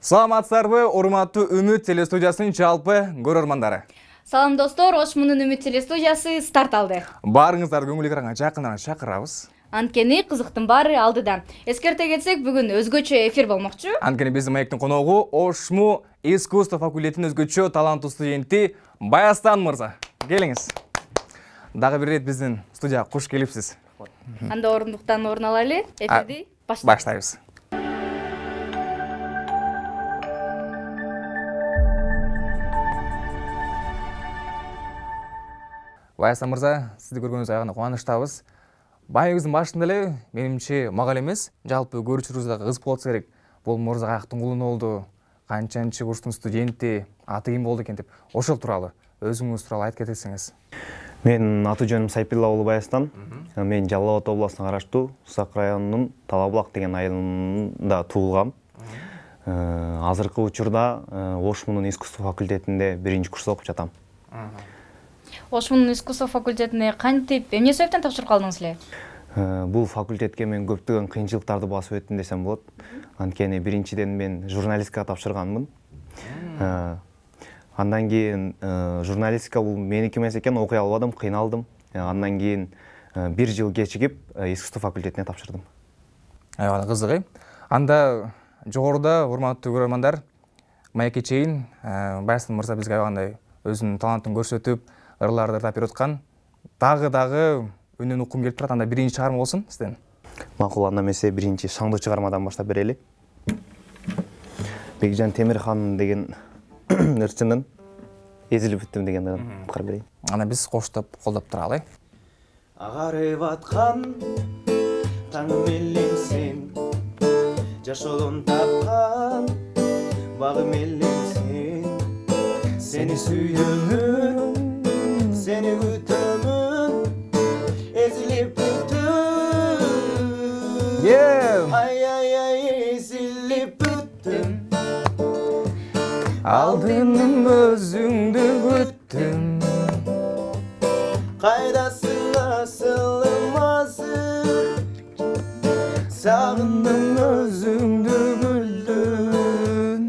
саламатсыздарбы урматтуу үмүт телестудиясынын жалпы көрөрмандары салам достор ош мунун үмүт телестудиясы старт алды. Баарыңыздарды көңүл экранга жакыныраак чакырабыз. Анткени кызыктын баары алдыда. Эскерте кетсек бүгүн өзгөчө эфир болмокчу. Анткени биздин маектин коногу ошму искусство факультетинин өзгөчө таланттуу студенти баястан мырза. Келиңиз. Дагы бир ирет биздин студияга куш келипсиз. Анда орундуктан орун алайлы эфирди баштайбыз баястан мырза сизди көргөнүбүзгө аябай кубанычтабыз. Маегибиздин башында эле менимче мага эле эмес жалпы көрүүчүлөрүбүзгө дагы кызык болот болсо керек. Бул мырза каяктын кулуна болду канчанчы курстун студенти аты ким болду экен деп ошол тууралуу өзүңүз тууралуу айтып кетсеңиз менин аты жөнүм сайпилла уулу баястан мен жалал абад областына караштуу усак районунун талаа булак деген айылында туулгам азыркы учурда ош мунун искусство факультетинде биринчи курста окуп жатам ош мунун искусство факультетине кантип? Эмне себептен тапшырып калдыңыз эле бул факультетке мен көптөгөн кыйынчылыктарды басып өттүм десем болот. Анткени биринчиден мен журналистикага тапшырганмын. Андан кийин журналистика бул меники эмес экен окуй албадым кыйналдым. Андан кийин бир жыл кечигип искусство факультетине тапшырдым. Аябай эле кызык э анда жогоруда урматтуу көрөрмандар маекке чейин баястан мырза бизге аябагандай өзүнүн талантын көрсөтүп ырларды ырдап берип аткан дагы дагы үнүн уккум келип турат анда биринчи чыгарма болсун сизден макул анда эмесе биринчи шаңдуу чыгармадан баштап берели бекжан темирхан деген ырчынын эзилип бүттүм деген уткарып берейин анда биз коштоп колдоп туралы э агарып аткан таңым элең сен жашоодон тапкан багым элең сен. Сени сүйөмүн кайдасың асылым азыр сагындым өзүңдү күлдүм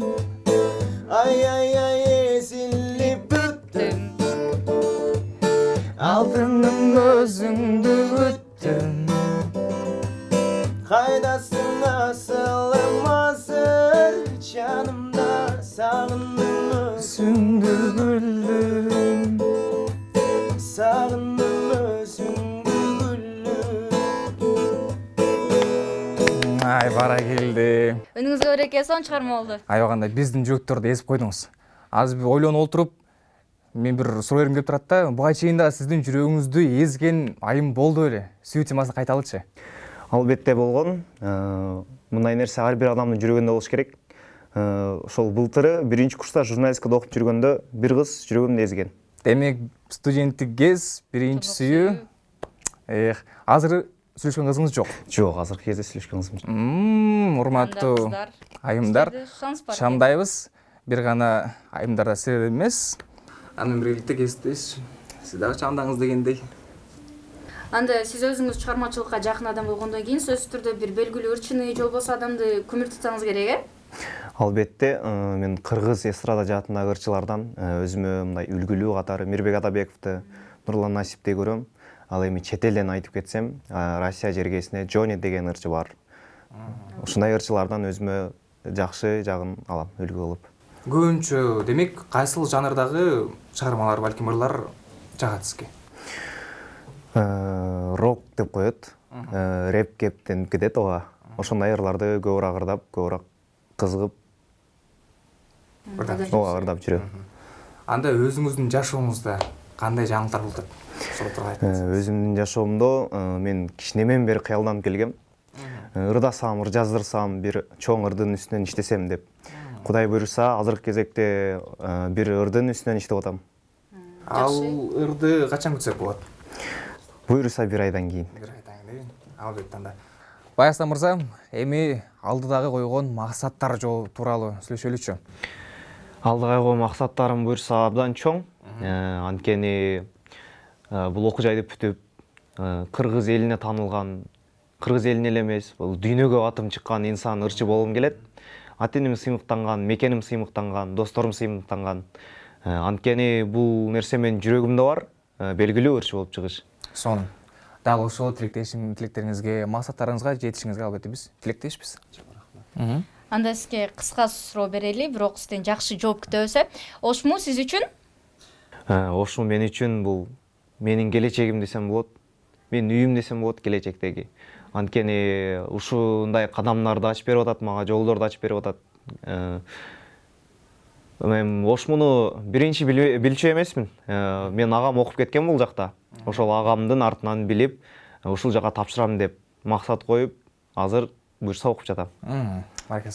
ай ай ай эзилип бүттүм алдыным өзүңдү күттүм кайдасың асылым ай баракелде үнүңүзгө береке сонун чыгарма болду аябагандай биздин жүрөктөрдү эзип койдуңуз азыр бир ойлонуп отуруп мен бир суроо бергим келип турат да буга чейин дагы сиздин жүрөгүңүздү эзген айым болду беле сүйүү темасын кайта алычы албетте болгон мындай нерсе ар бир адамдын жүрөгүндө болуш керек ошол былтыры биринчи курста журналистикада окуп жүргөндө бир кыз жүрөгүмдү эзген демек студенттик кез биринчи сүйүү эх азыр сүйлөшкөн кызыңыз жок жок азыркы кезде сүйлөшкөн кызым жок анда урматтуу кыздар айымдар. Чамдайбыз бир гана айымдарда силер эмес аны менен биргеликте кесиптеш сиз дагы чамдаңыз дегендей. Анда сиз өзүңүз чыгармачылыкка жакын адам болгондон кийин сөзсүз түрдө бир белгилүү ырчыны же болбосо адамды көмүртүрсөңүз керек э албетте мен кыргыз эстрада жаатындагы ырчылардан өзүмө мындай үлгүлүү катары мирбек атабековду нурлан насипти көрөм ал эми чет элден айтып кетсем россия жергесинде джони деген ырчы бар. Ушундай ырчылардан өзүмө жакшы жагын алам үлгү кылып көбүнчө демек кайсыл жанрдагы чыгармалар балким ырлар жагат сизге рок деп коет. Рэп кептенип кетет ооба ошондой ырларды көбүрөөк ырдап көбүрөөк кызыгып ырдап ооба ырдап жүрөм анда өзүңүздүн жашооңузда кандай жаңылыктар болуп атат ошол тууралуу айтыңыз өзүмдүн жашоомдо мен кичинемен бери кыялданып келгем. Ырдасам ыр жаздырсам бир чоң ырдын үстүнөн иштесем деп. Кудай буюрса азыркы кезекте бир ырдын үстүнөн иштеп атам ал ырды качан күтсөк болот буюрса бир айдан кийин бир айдан кийин албетте анда баястан мырза эми алдыдагы койгон максаттар тууралуу сүйлөшөлүчү алдыга койгон максаттарым буюрса абдан чоң. Анткени бул окуу жайды бүтүп кыргыз элине таанылган кыргыз элине эле эмес бул дүйнөгө атым чыккан инсан ырчы болгум келет. Ата энем сыймыктанган мекеним сыймыктанган досторум сыймыктанган. Э, анткени бул нерсе менин жүрөгүмдө бар э, белгилүү ырчы болуп чыгыш. Сонун. Дагы ошол тилектешим тилектериңизге максаттарыңызга жетишиңизге албетте биз тилектешпиз. Мгм. анда сизге кыска суроо берели бирок сизден жакшы жооп күтөбүз э ошму сиз үчүн? Э, ошол мен үчүн бул менин келечегим десем болот менин үйүм десем болот келечектеги. Анткени ушундай кадамдарды ачып берип атат мага жолдорду ачып берип атат. Э, эми ошмуну биринчи билчү эмесмин. Э, менин агам окуп кеткен бул жакта. Ошол агамдын артынан билип э, ушул жака тапшырам деп максат коюп азыр буюрса окуп жатам. Мм, баракелде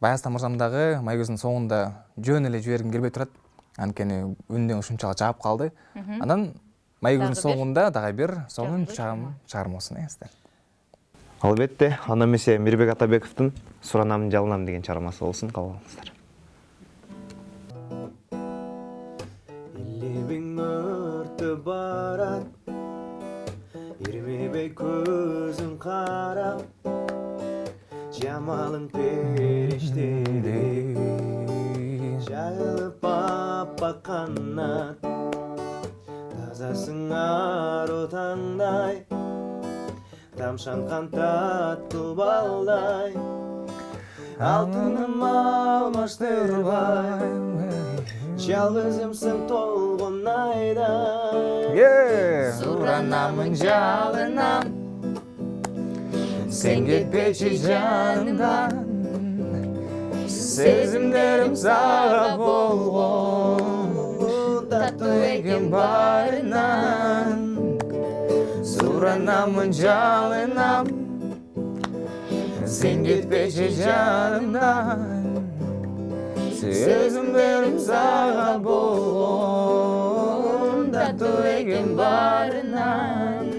баястан мырзам дагы маегөздүн соңунда жөн эле жибергим келбей турат. Анткени үндөн ушунчалык жаап калды. Анан бир. соңунда дагы бир сонун чагым чыгарма болсун э сизден албетте анда эмесе мирбек атабековдун суранам жалынам деген чыгармасы болсун. Кабыл алыңыздар. Лебиң өртүп барат Ирмебей көзүң карап Жамалың периштедей Жайылып аппак канат. Тазасың ару таңдай Тамшанған таттуу балдай Алтыным алмаштырбай Жалғызымсың толғын айдай суранамын жалынам. Сен кетпечи жанымдан сезимдерим сага болгон таттуу экен баарынан суранамын жалынам сен кетпечи жанымдан сезимдерим сага болгон таттуу экен баарынан баарынан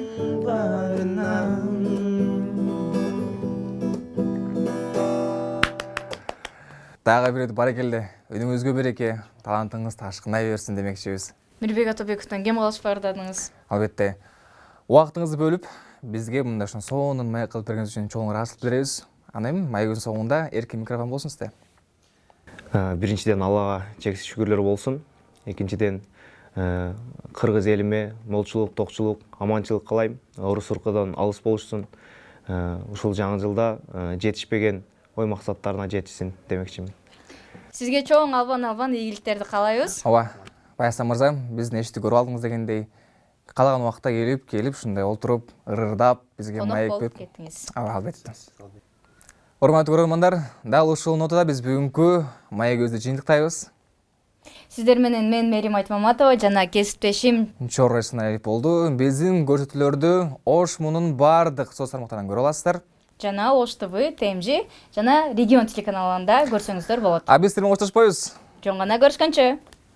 дагы бир баракелде үнүңүзгө береке. Талантыңыз ташкынай берсин демекчибиз мирбек атабековдон кем калыш баардадыңыз албетте. Убактыңызды бөлүп бизге мындай ушун сонун маек кылып бергениңиз үчүн чоң ыраазычылык билдиребиз анан эми маегибиздин соңунда эркин микрофон болсун сизде Э, биринчиден аллага чексиз шүгүрлөр болсун экинчиден кыргыз элиме молчулук токчулук аманчылык каалайм орус уркудан алыс болушсун Э, ушул жаңы жылда жетишпеген ой максаттарына жетишсин демекчимин. Сизге чоң албан албан ийгиликтерди каалайбыз. Ооба баястан мырза биздин эшикти көрүп алдыңыз дегендей каалаган убакта келип келип ушундай олтуруп ырырдап бизге конок болуп кеттиңиз. Ооба албетте. Урматтуу көрөрмандар дал ушул нотада биз бүгүнкү маегибизди жыйынтыктайбыз. Сиздер менен мен мээрим айтмаматова жана кесиптешим чорро исмаилов болду. Биздин көрсөтүүлөрдү ош мунун баардык соц тармактарынан көрө аласыздар жана ош тв тмж жана регион телеканалында көрсөңүздөр болот. А биз сиздер менен коштошпойбуз жөн гана көрүшкөнчө